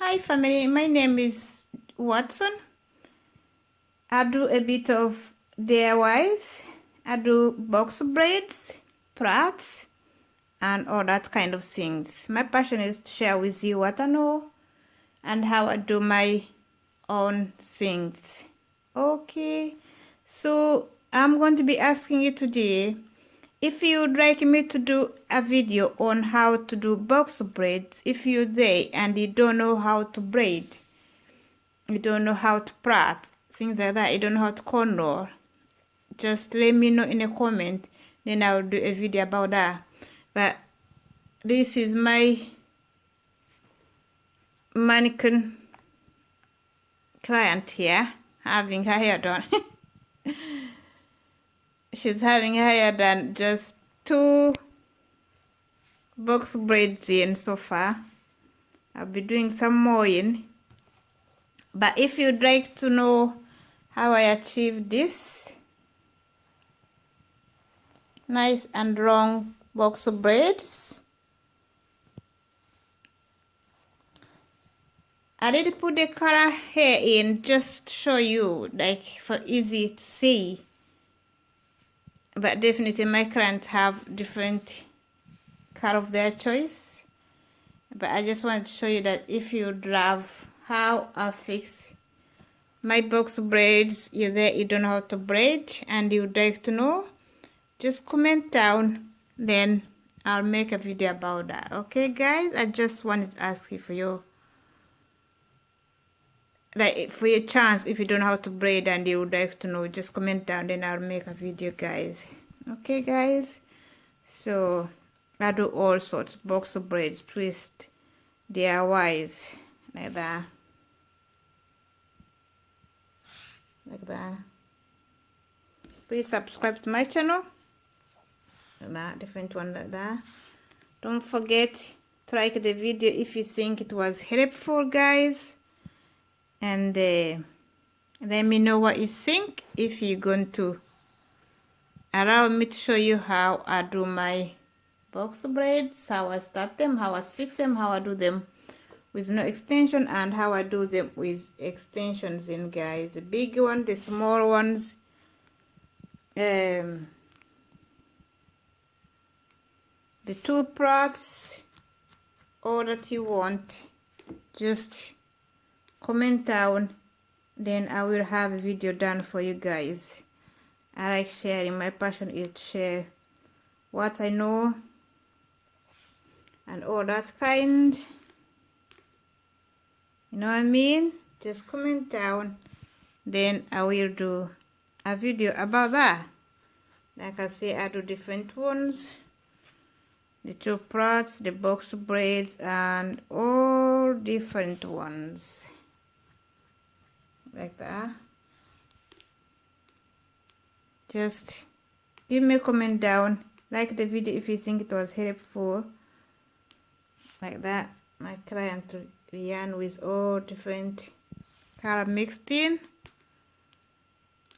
Hi family, my name is Watson. I do a bit of DIYs. I do box braids, plaits, and all that kind of things. My passion is to share with you what I know and how I do my own things. Okay, so I'm going to be asking you today if you'd like me to do a video on how to do box braids if you're there and you don't know how to braid you don't know how to plait things like that you don't know how to corner just let me know in a comment then i'll do a video about that. But this is my mannequin client here having her hair done she's having higher than just two box braids in so far. I'll be doing some more in. But if you'd like to know how I achieved this nice and long box braids I did put the color here in just to show you like for easy to see but definitely my clients have different cut of their choice. But I just want to show you that if you love how I fix my box braids you're there you don't know how to braid and you'd like to know just comment down then I'll make a video about that. Okay guys? I just wanted to ask you for your like for your chance if you don't know how to braid and you would like to know just comment down then i'll make a video guys. Okay guys? So i do all sorts box of braids twist. Diys like that. Like that. Please subscribe to my channel. Like that different one like that. Don't forget to like the video if you think it was helpful guys and uh, let me know what you think. If you're going to allow me to show you how I do my box braids how I start them how I fix them how I do them with no extension and how I do them with extensions in guys. The big one the small ones um the two parts all that you want just comment down then I will have a video done for you guys. I like sharing my passion is to share what I know and all that kind. You know what I mean? Just comment down then I will do a video about that. Like I say I do different ones. The two parts the box braids and all different ones like that. Just give me a comment down. Like the video if you think it was helpful. Like that. My client yarn with all different color mixed in.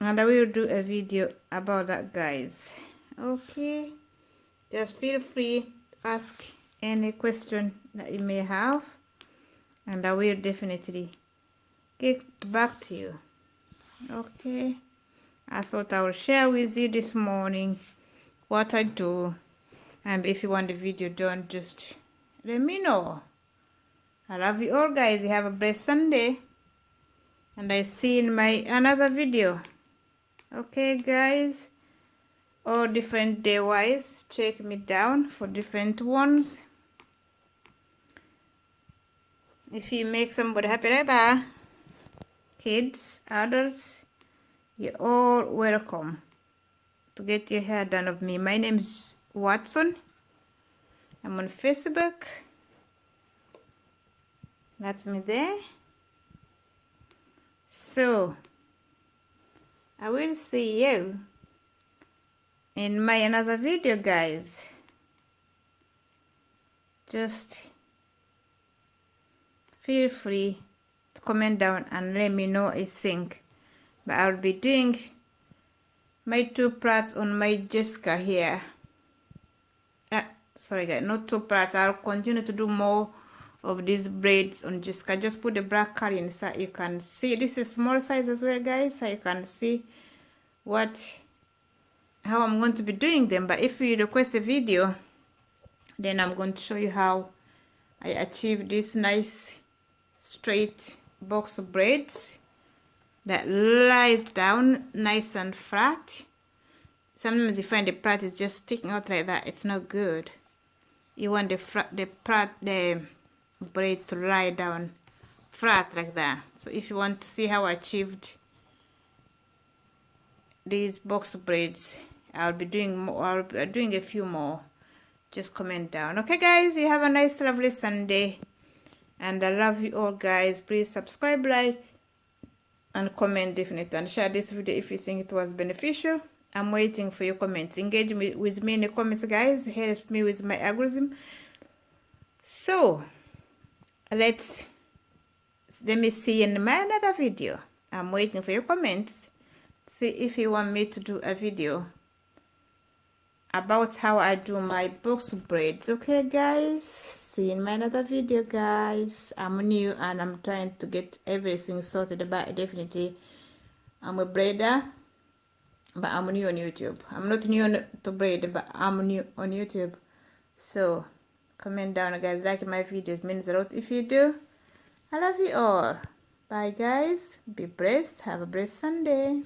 And I will do a video about that guys. Okay. Just feel free to ask any question that you may have. And I will definitely get back to you. Okay. I thought I will share with you this morning what I do. And if you want the video done just let me know. I love you all guys. You have a blessed Sunday. And I see in my another video. Okay guys. All different day wise check me down for different ones. If you make somebody happy that kids, adults, you're all welcome to get your hair done of me. My name is Watson. I'm on Facebook. That's me there. So, I will see you in my another video, guys. Just feel free comment down and let me know a think but I'll be doing my two parts on my Jessica here. Uh, sorry guys not two parts. I'll continue to do more of these braids on Jessica. Just put the black card inside you can see. This is small size as well guys so you can see what how I'm going to be doing them. But if you request a video then I'm going to show you how I achieve this nice straight box of braids that lies down nice and flat. Sometimes you find the part is just sticking out like that it's not good. You want the the part the braid to lie down flat like that. So if you want to see how I achieved these box of braids I'll be doing more I'll be doing a few more. Just comment down. Okay guys you have a nice lovely Sunday and I love you all guys. Please subscribe like and comment definitely. And share this video if you think it was beneficial. I'm waiting for your comments. Engage me, with me in the comments guys. Help me with my algorithm. So let's let me see in my another video. I'm waiting for your comments. See if you want me to do a video about how i do my box braids okay guys? See in my another video guys. I'm new and i'm trying to get everything sorted but definitely i'm a braider but i'm new on youtube. I'm not new to braid but i'm new on youtube. So comment down guys. Like my videos means a lot. If you do i love you all. Bye guys. Be blessed. Have a blessed sunday